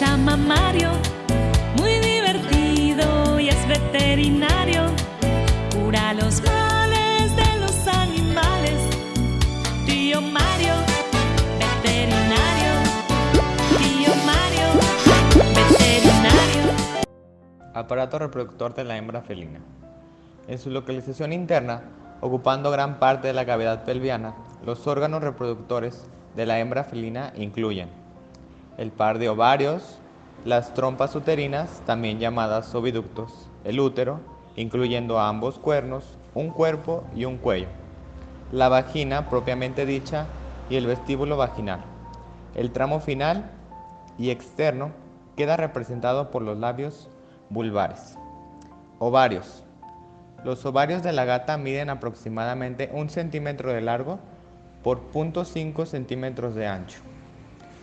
llama Mario, muy divertido y es veterinario. Cura los males de los animales. Tío Mario, veterinario. Tío Mario, veterinario. Aparato reproductor de la hembra felina. En su localización interna, ocupando gran parte de la cavidad pelviana, los órganos reproductores de la hembra felina incluyen el par de ovarios, las trompas uterinas, también llamadas oviductos, el útero, incluyendo ambos cuernos, un cuerpo y un cuello, la vagina propiamente dicha y el vestíbulo vaginal. El tramo final y externo queda representado por los labios vulvares. Ovarios. Los ovarios de la gata miden aproximadamente un centímetro de largo por 0.5 centímetros de ancho.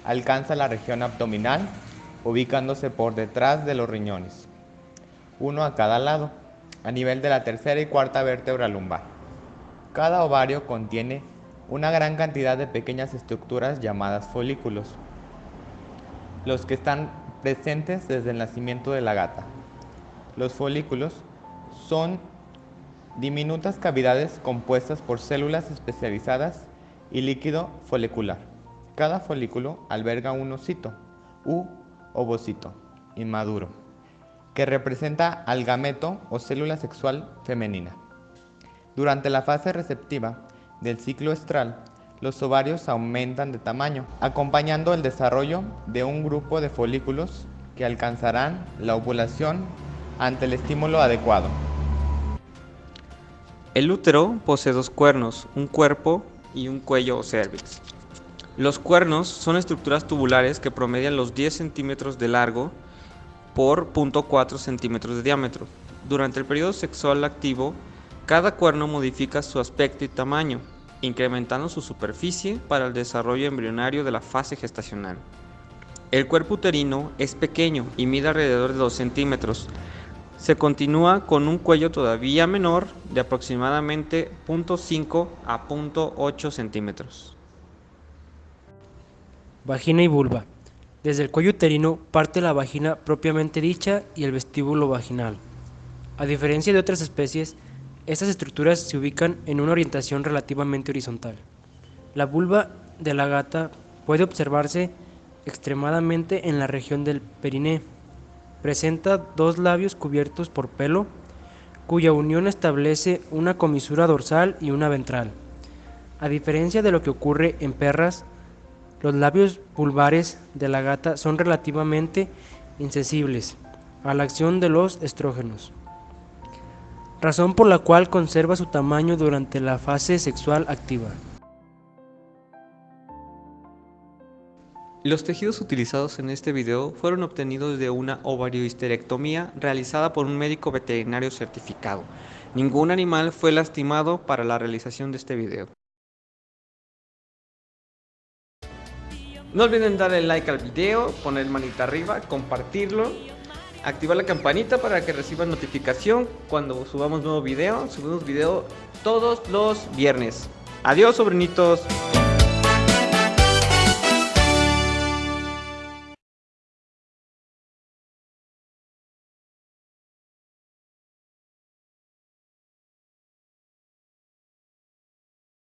Alcanza la región abdominal, ubicándose por detrás de los riñones, uno a cada lado, a nivel de la tercera y cuarta vértebra lumbar. Cada ovario contiene una gran cantidad de pequeñas estructuras llamadas folículos, los que están presentes desde el nacimiento de la gata. Los folículos son diminutas cavidades compuestas por células especializadas y líquido folicular. Cada folículo alberga un ocito u ovocito inmaduro, que representa al gameto o célula sexual femenina. Durante la fase receptiva del ciclo estral, los ovarios aumentan de tamaño, acompañando el desarrollo de un grupo de folículos que alcanzarán la ovulación ante el estímulo adecuado. El útero posee dos cuernos, un cuerpo y un cuello o cervix. Los cuernos son estructuras tubulares que promedian los 10 centímetros de largo por 0.4 centímetros de diámetro. Durante el periodo sexual activo, cada cuerno modifica su aspecto y tamaño, incrementando su superficie para el desarrollo embrionario de la fase gestacional. El cuerpo uterino es pequeño y mide alrededor de 2 centímetros. Se continúa con un cuello todavía menor de aproximadamente 0.5 a 0.8 centímetros. Vagina y vulva. Desde el cuello uterino parte la vagina propiamente dicha y el vestíbulo vaginal. A diferencia de otras especies, estas estructuras se ubican en una orientación relativamente horizontal. La vulva de la gata puede observarse extremadamente en la región del periné. Presenta dos labios cubiertos por pelo, cuya unión establece una comisura dorsal y una ventral. A diferencia de lo que ocurre en perras, los labios vulvares de la gata son relativamente insensibles a la acción de los estrógenos, razón por la cual conserva su tamaño durante la fase sexual activa. Los tejidos utilizados en este video fueron obtenidos de una ovariohisterectomía realizada por un médico veterinario certificado. Ningún animal fue lastimado para la realización de este video. No olviden darle like al video, poner manita arriba, compartirlo, activar la campanita para que reciban notificación cuando subamos nuevo video. Subimos video todos los viernes. Adiós, sobrinitos.